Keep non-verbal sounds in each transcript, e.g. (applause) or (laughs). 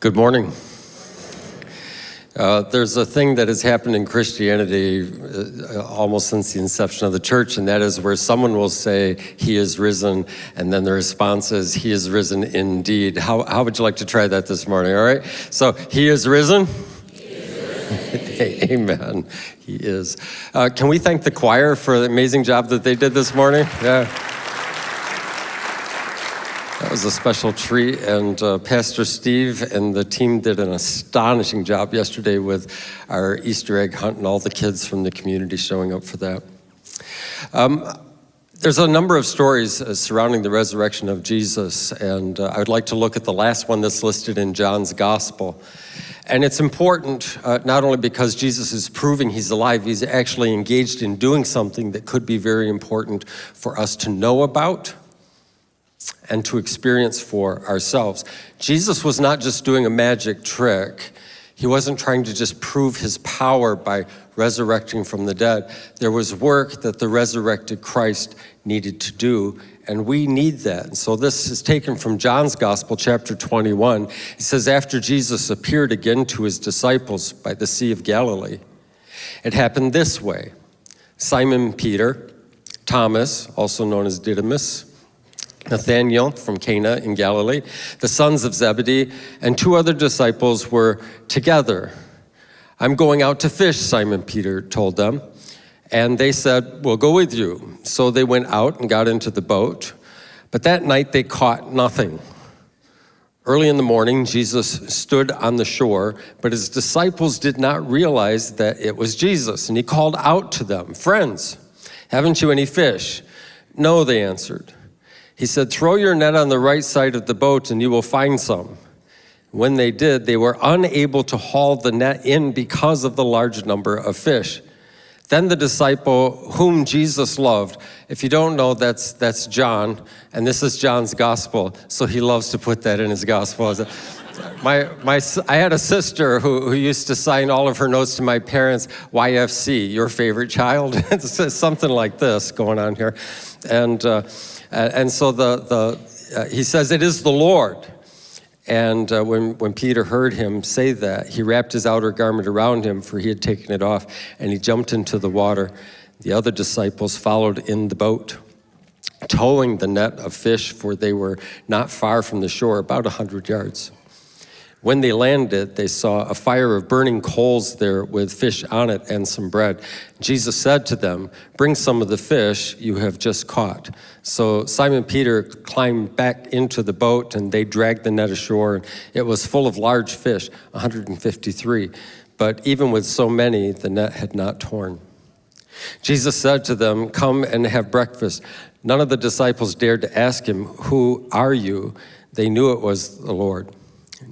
Good morning. Uh, there's a thing that has happened in Christianity uh, almost since the inception of the church, and that is where someone will say, He is risen, and then the response is, He is risen indeed. How, how would you like to try that this morning? All right? So, He is risen. He is risen. Amen. He is. Uh, can we thank the choir for the amazing job that they did this morning? Yeah. That was a special treat, and uh, Pastor Steve and the team did an astonishing job yesterday with our Easter egg hunt and all the kids from the community showing up for that. Um, there's a number of stories uh, surrounding the resurrection of Jesus, and uh, I would like to look at the last one that's listed in John's Gospel. And it's important uh, not only because Jesus is proving he's alive, he's actually engaged in doing something that could be very important for us to know about and to experience for ourselves. Jesus was not just doing a magic trick. He wasn't trying to just prove his power by resurrecting from the dead. There was work that the resurrected Christ needed to do, and we need that. And so this is taken from John's Gospel, chapter 21. It says, After Jesus appeared again to his disciples by the Sea of Galilee, it happened this way Simon Peter, Thomas, also known as Didymus, Nathanael from Cana in Galilee, the sons of Zebedee, and two other disciples were together. I'm going out to fish, Simon Peter told them. And they said, We'll go with you. So they went out and got into the boat. But that night they caught nothing. Early in the morning, Jesus stood on the shore, but his disciples did not realize that it was Jesus. And he called out to them, Friends, haven't you any fish? No, they answered. He said, Throw your net on the right side of the boat and you will find some. When they did, they were unable to haul the net in because of the large number of fish. Then the disciple whom Jesus loved, if you don't know, that's, that's John, and this is John's gospel, so he loves to put that in his gospel. my, my, I had a sister who, who used to sign all of her notes to my parents, YFC, your favorite child. (laughs) something like this going on here. And uh, uh, and so the, the, uh, he says, it is the Lord. And uh, when, when Peter heard him say that, he wrapped his outer garment around him, for he had taken it off, and he jumped into the water. The other disciples followed in the boat, towing the net of fish, for they were not far from the shore, about a hundred yards. When they landed, they saw a fire of burning coals there with fish on it and some bread. Jesus said to them, Bring some of the fish you have just caught. So Simon Peter climbed back into the boat and they dragged the net ashore. And it was full of large fish, 153. But even with so many, the net had not torn. Jesus said to them, Come and have breakfast. None of the disciples dared to ask him, Who are you? They knew it was the Lord.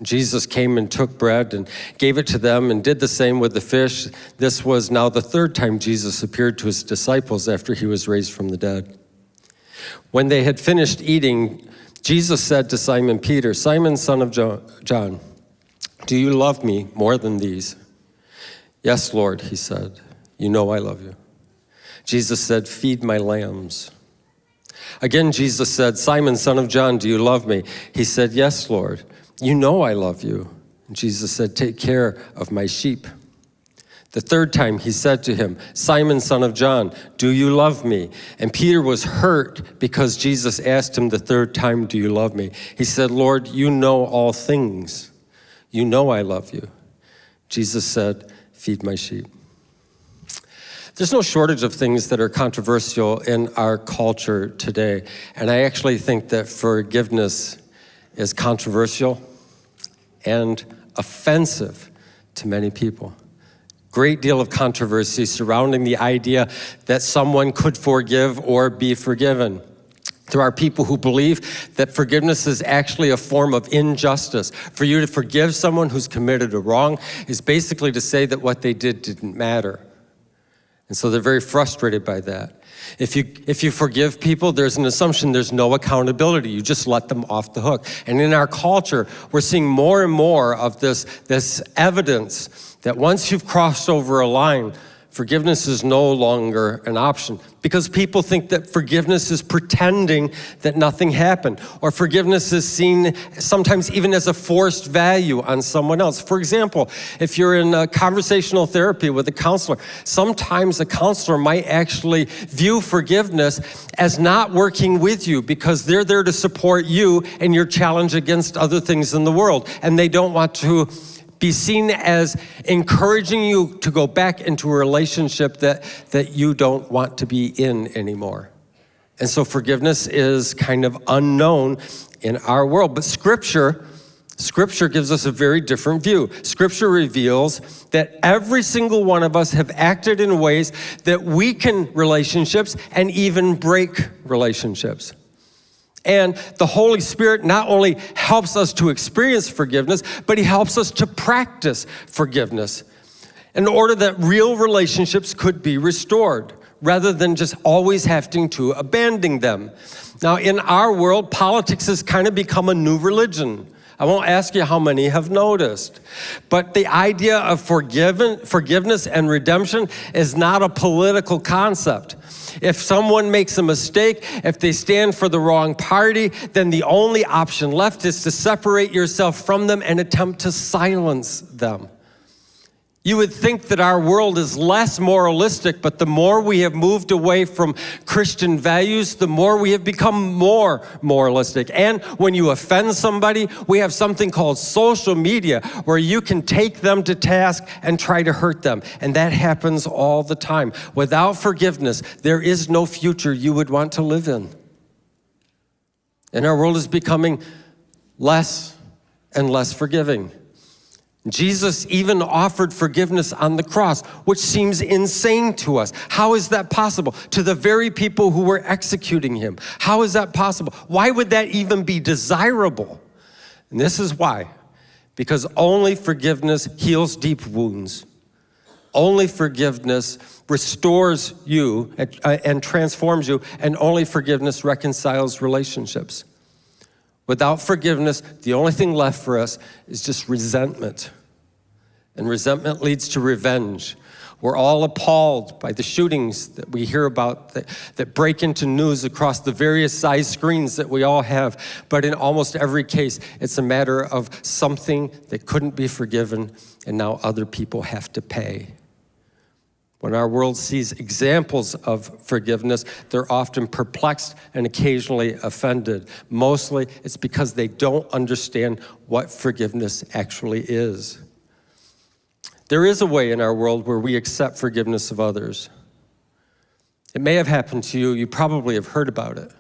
Jesus came and took bread and gave it to them and did the same with the fish. This was now the third time Jesus appeared to his disciples after he was raised from the dead. When they had finished eating, Jesus said to Simon Peter, Simon, son of John, do you love me more than these? Yes, Lord, he said. You know I love you. Jesus said, Feed my lambs. Again, Jesus said, Simon, son of John, do you love me? He said, Yes, Lord. You know I love you. And Jesus said, Take care of my sheep. The third time he said to him, Simon, son of John, do you love me? And Peter was hurt because Jesus asked him the third time, Do you love me? He said, Lord, you know all things. You know I love you. Jesus said, Feed my sheep. There's no shortage of things that are controversial in our culture today. And I actually think that forgiveness is controversial and offensive to many people. Great deal of controversy surrounding the idea that someone could forgive or be forgiven. There are people who believe that forgiveness is actually a form of injustice. For you to forgive someone who's committed a wrong is basically to say that what they did didn't matter. And so they're very frustrated by that. If you, if you forgive people, there's an assumption there's no accountability. You just let them off the hook. And in our culture, we're seeing more and more of this, this evidence that once you've crossed over a line, Forgiveness is no longer an option because people think that forgiveness is pretending that nothing happened, or forgiveness is seen sometimes even as a forced value on someone else. For example, if you're in conversational therapy with a counselor, sometimes a counselor might actually view forgiveness as not working with you because they're there to support you and your challenge against other things in the world, and they don't want to be seen as encouraging you to go back into a relationship that, that you don't want to be in anymore. And so forgiveness is kind of unknown in our world. But Scripture, Scripture gives us a very different view. Scripture reveals that every single one of us have acted in ways that weaken relationships and even break relationships. And the Holy Spirit not only helps us to experience forgiveness, but He helps us to practice forgiveness in order that real relationships could be restored rather than just always having to abandon them. Now, in our world, politics has kind of become a new religion. I won't ask you how many have noticed. But the idea of forgiven, forgiveness and redemption is not a political concept. If someone makes a mistake, if they stand for the wrong party, then the only option left is to separate yourself from them and attempt to silence them. You would think that our world is less moralistic, but the more we have moved away from Christian values, the more we have become more moralistic. And when you offend somebody, we have something called social media where you can take them to task and try to hurt them. And that happens all the time. Without forgiveness, there is no future you would want to live in. And our world is becoming less and less forgiving. Jesus even offered forgiveness on the cross, which seems insane to us. How is that possible? To the very people who were executing him. How is that possible? Why would that even be desirable? And this is why. Because only forgiveness heals deep wounds. Only forgiveness restores you and, uh, transforms you, and only forgiveness reconciles relationships. Without forgiveness, the only thing left for us is just resentment. And resentment leads to revenge. We're all appalled by the shootings that we hear about that, that, break into news across the various size screens that we all have. But in almost every case, it's a matter of something that couldn't be forgiven and now other people have to pay. When our world sees examples of forgiveness, they're often perplexed and occasionally offended. Mostly it's because they don't understand what forgiveness actually is. There is a way in our world where we accept forgiveness of others. It may have happened to you, you probably have heard about it.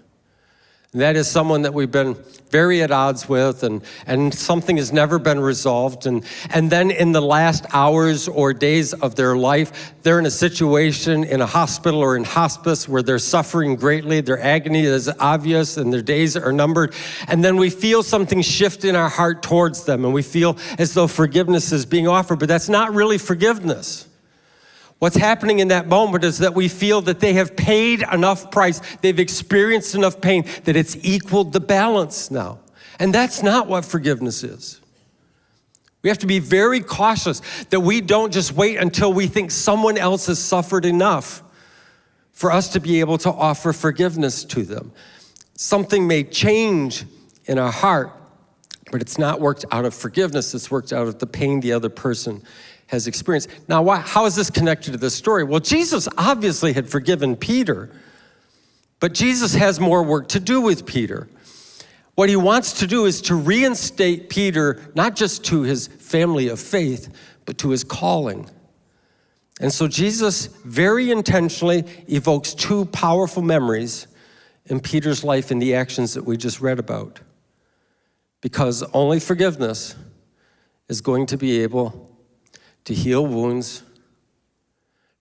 And that is someone that we've been very at odds with and, and something has never been resolved. And, and then in the last hours or days of their life, they're in a situation in a hospital or in hospice where they're suffering greatly, their agony is obvious and their days are numbered. And then we feel something shift in our heart towards them and we feel as though forgiveness is being offered, but that's not really forgiveness. What's happening in that moment is that we feel that they have paid enough price, they've experienced enough pain, that it's equaled the balance now. And that's not what forgiveness is. We have to be very cautious that we don't just wait until we think someone else has suffered enough for us to be able to offer forgiveness to them. Something may change in our heart, but it's not worked out of forgiveness, it's worked out of the pain the other person has experienced. Now, why, how is this connected to this story? Well, Jesus obviously had forgiven Peter, but Jesus has more work to do with Peter. What he wants to do is to reinstate Peter, not just to his family of faith, but to his calling. And so Jesus very intentionally evokes two powerful memories in Peter's life in the actions that we just read about. Because only forgiveness is going to be able to heal wounds,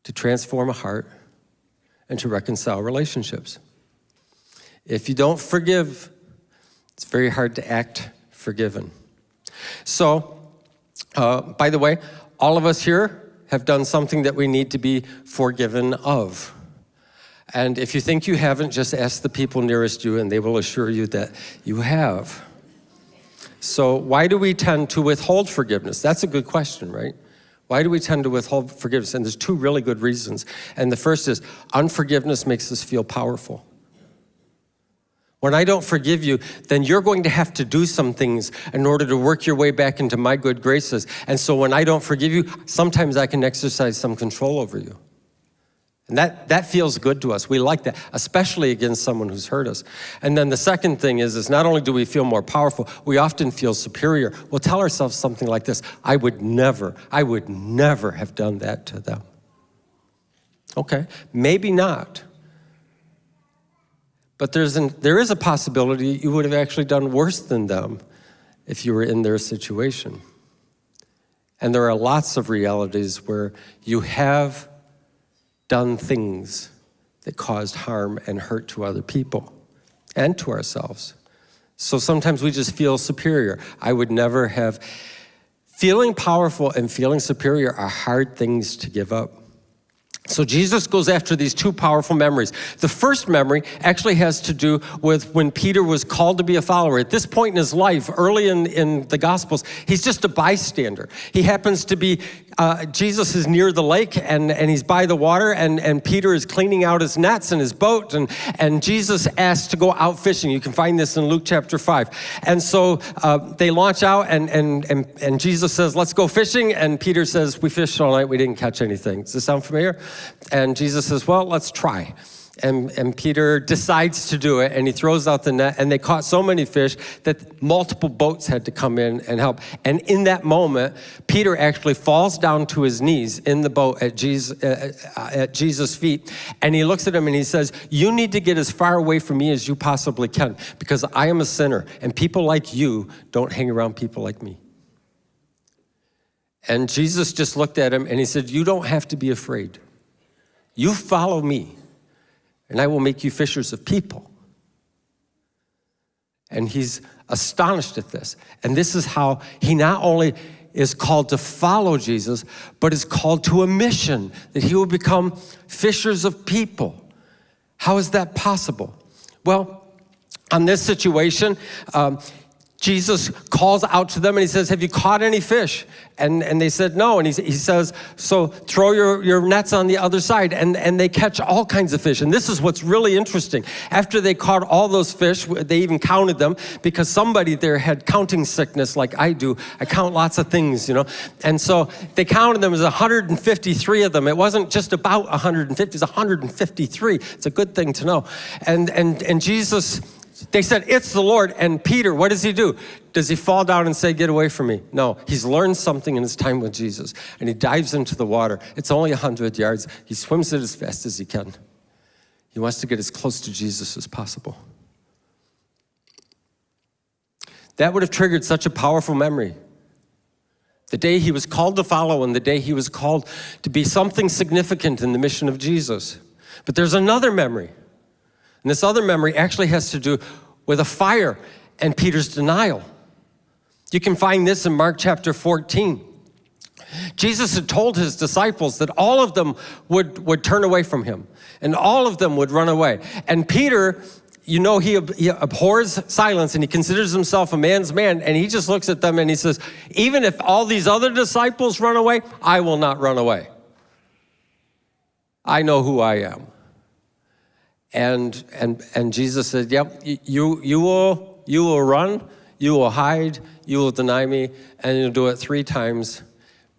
to transform a heart, and to reconcile relationships. If you don't forgive, it's very hard to act forgiven. So, uh, by the way, all of us here have done something that we need to be forgiven of. And if you think you haven't, just ask the people nearest you and they will assure you that you have. So why do we tend to withhold forgiveness? That's a good question, right? Why do we tend to withhold forgiveness? And there's two really good reasons. And the first is unforgiveness makes us feel powerful. When I don't forgive you, then you're going to have to do some things in order to work your way back into my good graces. And so when I don't forgive you, sometimes I can exercise some control over you. And that, that feels good to us. We like that, especially against someone who's hurt us. And then the second thing is, is not only do we feel more powerful, we often feel superior. We'll tell ourselves something like this, I would never, I would never have done that to them. Okay, maybe not. But there's an, there is a possibility you would have actually done worse than them if you were in their situation. And there are lots of realities where you have done things that caused harm and hurt to other people and to ourselves. So sometimes we just feel superior. I would never have. Feeling powerful and feeling superior are hard things to give up. So Jesus goes after these two powerful memories. The first memory actually has to do with when Peter was called to be a follower. At this point in his life, early in, in the Gospels, he's just a bystander. He happens to be, uh, Jesus is near the lake and, and he's by the water and, and Peter is cleaning out his nets and his boat and, and Jesus asks to go out fishing. You can find this in Luke chapter 5. And so uh, they launch out and, and, and, and Jesus says, let's go fishing. And Peter says, we fished all night, we didn't catch anything. Does this sound familiar? And Jesus says, well, let's try. And, and, Peter decides to do it and he throws out the net and they caught so many fish that multiple boats had to come in and help. And in that moment, Peter actually falls down to his knees in the boat at Jesus, uh, uh, at Jesus' feet and he looks at him and he says, you need to get as far away from me as you possibly can because I am a sinner and people like you don't hang around people like me. And Jesus just looked at him and he said, you don't have to be afraid. You follow me, and I will make you fishers of people. And he's astonished at this. And this is how he not only is called to follow Jesus, but is called to a mission that he will become fishers of people. How is that possible? Well, on this situation, um, Jesus calls out to them and he says, have you caught any fish? And, and they said, no. And he, he says, so throw your, your nets on the other side. And, and they catch all kinds of fish. And this is what's really interesting. After they caught all those fish, they even counted them because somebody there had counting sickness like I do. I count lots of things, you know. And so they counted them as 153 of them. It wasn't just about 150, it's 153. It's a good thing to know. And, and, and Jesus they said, it's the Lord. And Peter, what does he do? Does he fall down and say, get away from me? No, he's learned something in his time with Jesus. And he dives into the water. It's only 100 yards. He swims it as fast as he can. He wants to get as close to Jesus as possible. That would have triggered such a powerful memory. The day he was called to follow and the day he was called to be something significant in the mission of Jesus. But there's another memory. And this other memory actually has to do with a fire and Peter's denial. You can find this in Mark chapter 14. Jesus had told his disciples that all of them would, would turn away from him and all of them would run away. And Peter, you know, he, he abhors silence and he considers himself a man's man and he just looks at them and he says, even if all these other disciples run away, I will not run away. I know who I am. And, and, and Jesus said, yep, you, you, will, you will run, you will hide, you will deny me, and you'll do it three times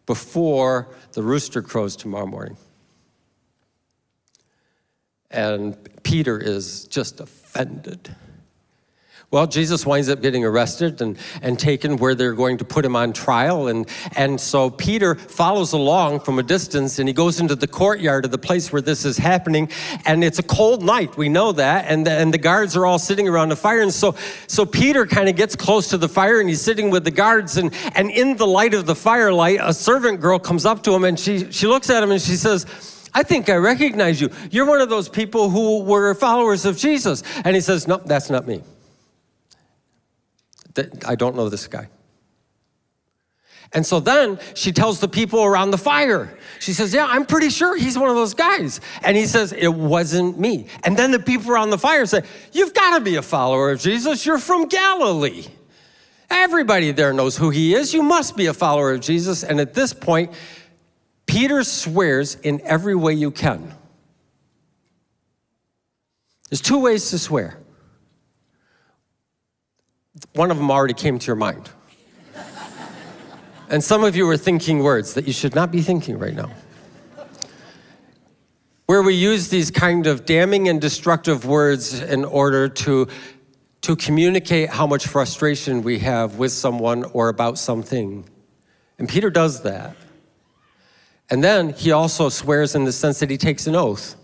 before the rooster crows tomorrow morning. And Peter is just offended. Well, Jesus winds up getting arrested and, and taken where they're going to put him on trial. And, and so Peter follows along from a distance and he goes into the courtyard of the place where this is happening. And it's a cold night, we know that. And the, and the guards are all sitting around the fire. And so, so Peter kind of gets close to the fire and he's sitting with the guards. And, and in the light of the firelight, a servant girl comes up to him and she, she looks at him and she says, I think I recognize you. You're one of those people who were followers of Jesus. And he says, no, that's not me. I don't know this guy. And so then she tells the people around the fire, she says, yeah, I'm pretty sure he's one of those guys. And he says, it wasn't me. And then the people around the fire say, you've got to be a follower of Jesus. You're from Galilee. Everybody there knows who he is. You must be a follower of Jesus. And at this point, Peter swears in every way you can. There's two ways to swear. One of them already came to your mind. and some of you are thinking words that you should not be thinking right now. Where we use these kind of damning and destructive words in order to, to communicate how much frustration we have with someone or about something. And Peter does that. And then he also swears in the sense that he takes an oath.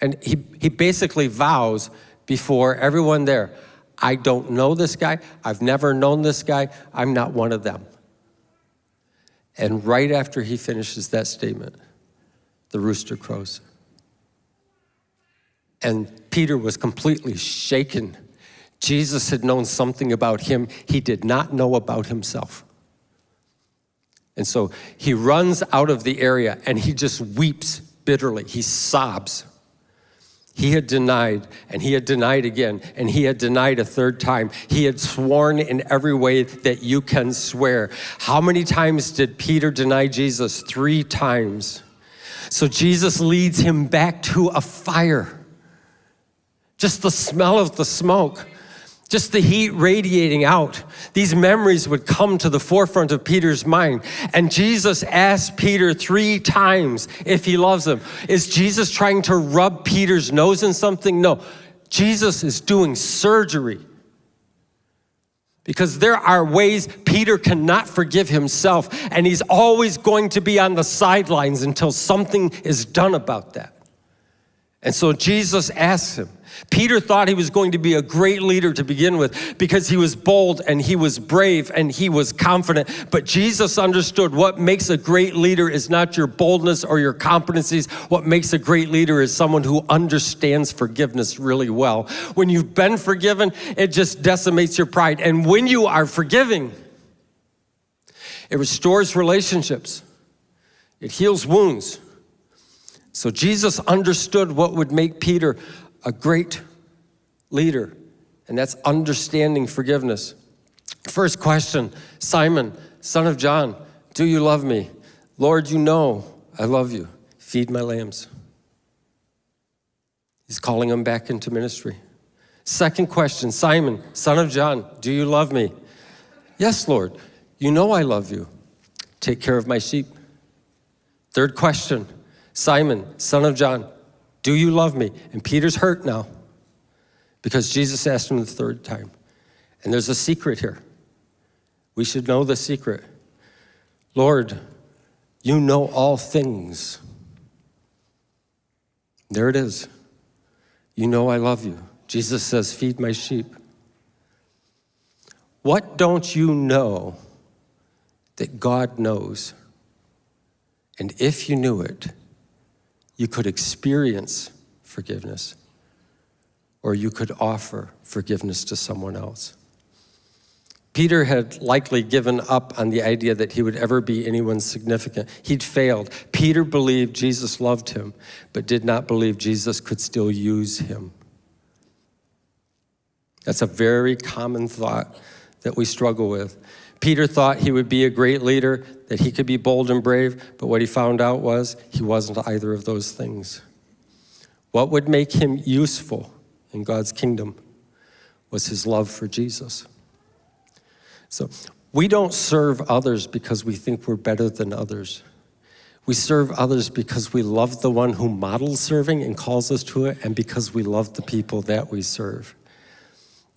And he, he basically vows before everyone there, I don't know this guy, I've never known this guy, I'm not one of them. And right after he finishes that statement, the rooster crows. And Peter was completely shaken. Jesus had known something about him he did not know about himself. And so he runs out of the area and he just weeps bitterly. He sobs. He had denied, and he had denied again, and he had denied a third time. He had sworn in every way that you can swear. How many times did Peter deny Jesus? Three times. So Jesus leads him back to a fire. Just the smell of the smoke just the heat radiating out, these memories would come to the forefront of Peter's mind. And Jesus asked Peter three times if he loves him. Is Jesus trying to rub Peter's nose in something? No, Jesus is doing surgery. Because there are ways Peter cannot forgive himself, and he's always going to be on the sidelines until something is done about that. And so Jesus asks him, Peter thought he was going to be a great leader to begin with because he was bold and he was brave and he was confident. But Jesus understood what makes a great leader is not your boldness or your competencies. What makes a great leader is someone who understands forgiveness really well. When you've been forgiven, it just decimates your pride. And when you are forgiving, it restores relationships, it heals wounds. So Jesus understood what would make Peter a great leader, and that's understanding forgiveness. First question, Simon, son of John, do you love me? Lord, you know I love you. Feed my lambs. He's calling him back into ministry. Second question, Simon, son of John, do you love me? Yes, Lord, you know I love you. Take care of my sheep. Third question, Simon, son of John, do you love me? And Peter's hurt now because Jesus asked him the third time. And there's a secret here. We should know the secret. Lord, you know all things. There it is. You know I love you. Jesus says, feed my sheep. What don't you know that God knows? And if you knew it, you could experience forgiveness, or you could offer forgiveness to someone else. Peter had likely given up on the idea that he would ever be anyone significant. He'd failed. Peter believed Jesus loved him, but did not believe Jesus could still use him. That's a very common thought that we struggle with. Peter thought he would be a great leader, that he could be bold and brave, but what he found out was he wasn't either of those things. What would make him useful in God's kingdom was his love for Jesus. So we don't serve others because we think we're better than others. We serve others because we love the one who models serving and calls us to it, and because we love the people that we serve.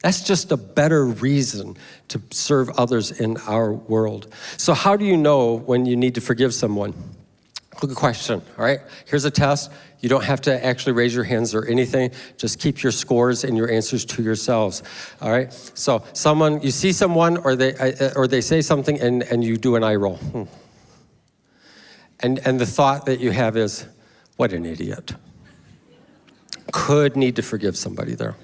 That's just a better reason to serve others in our world. So how do you know when you need to forgive someone? Good question, all right? Here's a test. You don't have to actually raise your hands or anything. Just keep your scores and your answers to yourselves, all right? So someone, you see someone or they, uh, or they say something and, and you do an eye roll. Hmm. And, and the thought that you have is, what an idiot. Could need to forgive somebody there.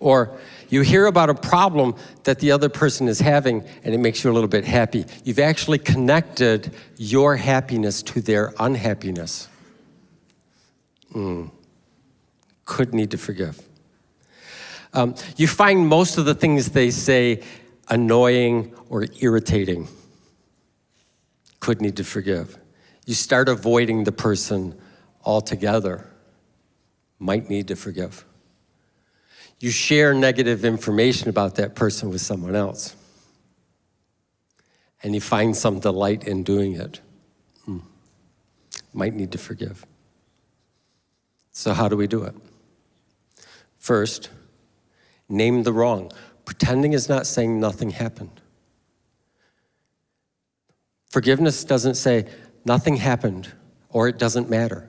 Or you hear about a problem that the other person is having and it makes you a little bit happy. You've actually connected your happiness to their unhappiness. Mm. Could need to forgive. Um, you find most of the things they say annoying or irritating. could need to forgive. You start avoiding the person altogether, might need to forgive. You share negative information about that person with someone else, and you find some delight in doing it, hmm. might need to forgive. So, how do we do it? First, name the wrong. Pretending is not saying nothing happened. Forgiveness doesn't say nothing happened or it doesn't matter.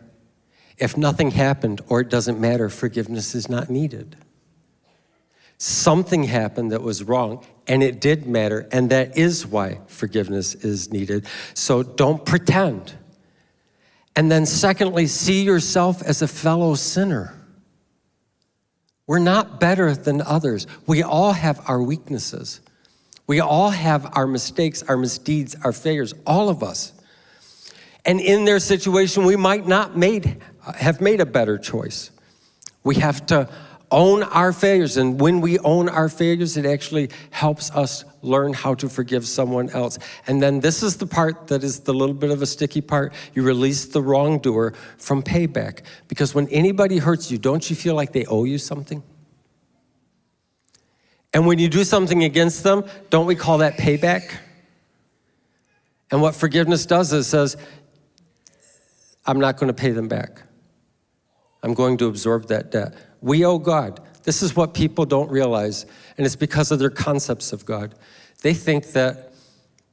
If nothing happened or it doesn't matter, forgiveness is not needed. Something happened that was wrong and it did matter, and that is why forgiveness is needed. So don't pretend. And then, secondly, see yourself as a fellow sinner. We're not better than others. We all have our weaknesses. We all have our mistakes, our misdeeds, our failures, all of us. And in their situation, we might not made, have made a better choice. We have to own our failures. And when we own our failures, it actually helps us learn how to forgive someone else. And then this is the part that is the little bit of a sticky part. You release the wrongdoer from payback. Because when anybody hurts you, don't you feel like they owe you something? And when you do something against them, don't we call that payback? And what forgiveness does is says, I'm not going to pay them back. I'm going to absorb that debt. We owe God. This is what people don't realize, and it's because of their concepts of God. They think that,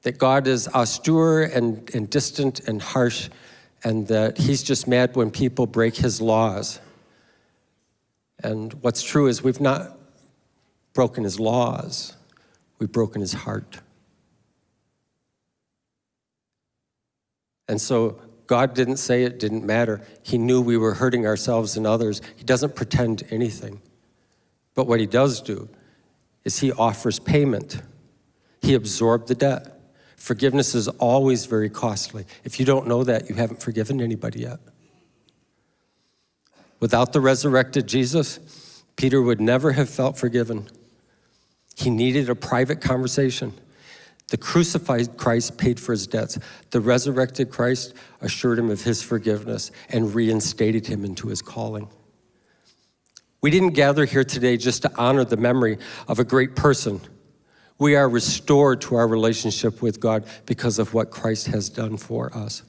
that God is austere and, and distant and harsh, and that he's just mad when people break his laws. And what's true is we've not broken his laws, we've broken his heart. And so God didn't say it didn't matter. He knew we were hurting ourselves and others. He doesn't pretend anything. But what he does do is he offers payment. He absorbed the debt. Forgiveness is always very costly. If you don't know that, you haven't forgiven anybody yet. Without the resurrected Jesus, Peter would never have felt forgiven. He needed a private conversation. The crucified Christ paid for his debts. The resurrected Christ assured him of his forgiveness and reinstated him into his calling. We didn't gather here today just to honor the memory of a great person. We are restored to our relationship with God because of what Christ has done for us.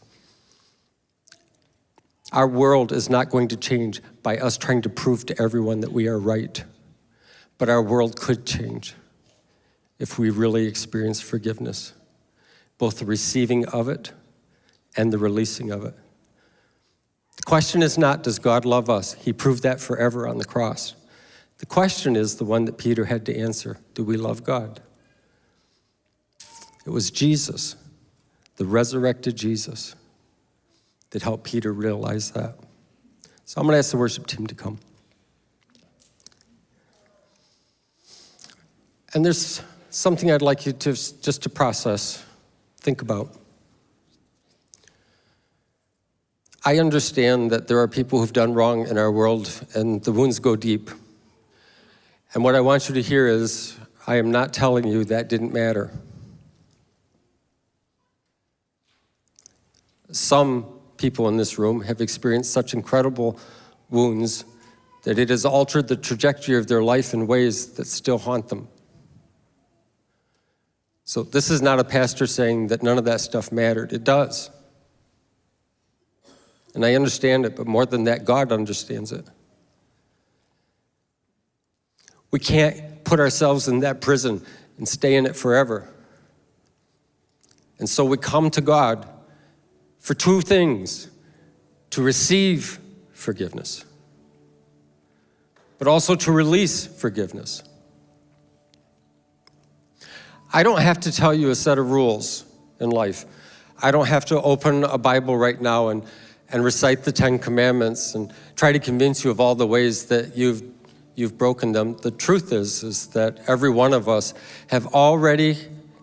Our world is not going to change by us trying to prove to everyone that we are right but our world could change if we really experience forgiveness, both the receiving of it and the releasing of it. The question is not, does God love us? He proved that forever on the cross. The question is the one that Peter had to answer, do we love God? It was Jesus, the resurrected Jesus, that helped Peter realize that. So I'm gonna ask the worship team to come. And there's something I'd like you to just to process, think about. I understand that there are people who've done wrong in our world and the wounds go deep. And what I want you to hear is, I am not telling you that didn't matter. Some people in this room have experienced such incredible wounds that it has altered the trajectory of their life in ways that still haunt them. So this is not a pastor saying that none of that stuff mattered. It does. And I understand it, but more than that, God understands it. We can't put ourselves in that prison and stay in it forever. And so we come to God for two things, to receive forgiveness, but also to release forgiveness. I don't have to tell you a set of rules in life. I don't have to open a Bible right now and, and recite the Ten Commandments and try to convince you of all the ways that you've, you've broken them. The truth is, is that every one of us have already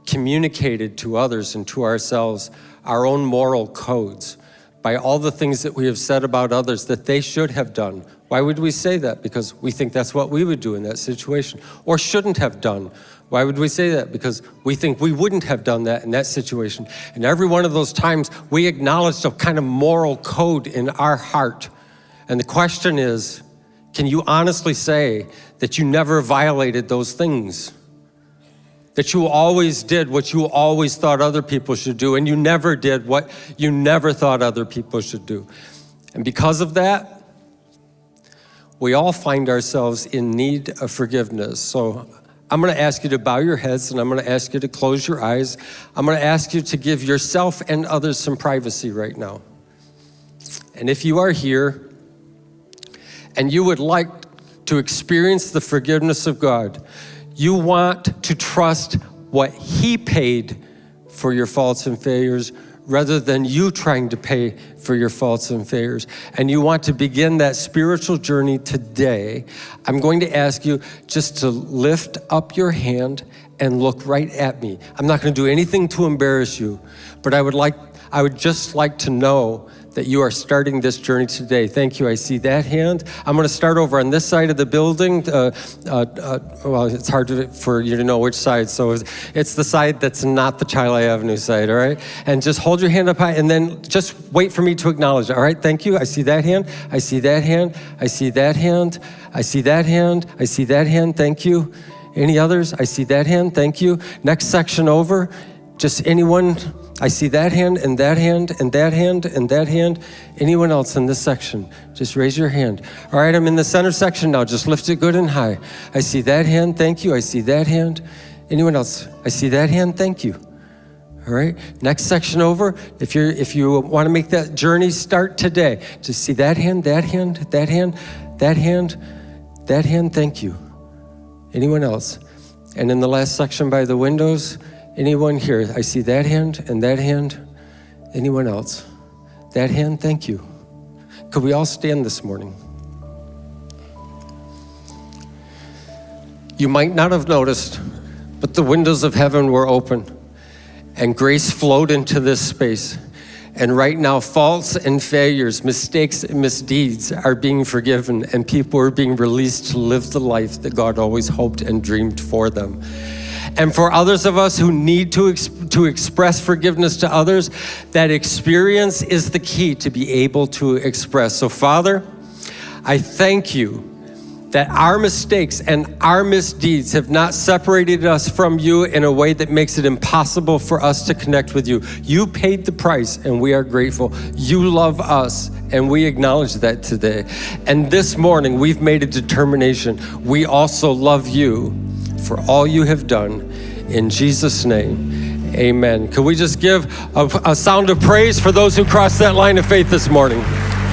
communicated to others and to ourselves our own moral codes by all the things that we have said about others that they should have done. Why would we say that? Because we think that's what we would do in that situation, or shouldn't have done. Why would we say that? Because we think we wouldn't have done that in that situation. And every one of those times, we acknowledged a kind of moral code in our heart. And the question is, can you honestly say that you never violated those things? That you always did what you always thought other people should do, and you never did what you never thought other people should do. And because of that, we all find ourselves in need of forgiveness. So I'm going to ask you to bow your heads and I'm going to ask you to close your eyes. I'm going to ask you to give yourself and others some privacy right now. And if you are here and you would like to experience the forgiveness of God, you want to trust what He paid for your faults and failures rather than you trying to pay for your faults and failures, and you want to begin that spiritual journey today, I'm going to ask you just to lift up your hand and look right at me. I'm not going to do anything to embarrass you, but I would like I would just like to know that you are starting this journey today. Thank you. I see that hand. I'm going to start over on this side of the building. Uh, uh, uh, well, it's hard to, for you to know which side, so it's, the side that's not the Chili Avenue side, all right? And just hold your hand up high and then just wait for me to acknowledge all right? Thank you. I see that hand. I see that hand. I see that hand. I see that hand. I see that hand. Thank you. Any others? I see that hand. Thank you. Next section over. Just anyone I see that hand and that hand and that hand and that hand. Anyone else in this section? Just raise your hand. All right, I'm in the center section now. Just lift it good and high. I see that hand. Thank you. I see that hand. Anyone else? I see that hand. Thank you. All right, next section over. If you're if you want to make that journey start today, just see that hand, that hand, that hand, that hand, that hand. Thank you. Anyone else? And in the last section by the windows, Anyone here? I see that hand and that hand. Anyone else? That hand, thank you. Could we all stand this morning? You might not have noticed, but the windows of heaven were open and grace flowed into this space. And right now, faults and failures, mistakes and misdeeds are being forgiven, and people are being released to live the life that God always hoped and dreamed for them. And for others of us who need to, to express forgiveness to others, that experience is the key to be able to express. So, Father, I thank you that our mistakes and our misdeeds have not separated us from you in a way that makes it impossible for us to connect with you. You paid the price and we are grateful. You love us and we acknowledge that today. And this morning we've made a determination. We also love you for all you have done. In Jesus' name, amen. Can we just give a, a sound of praise for those who crossed that line of faith this morning?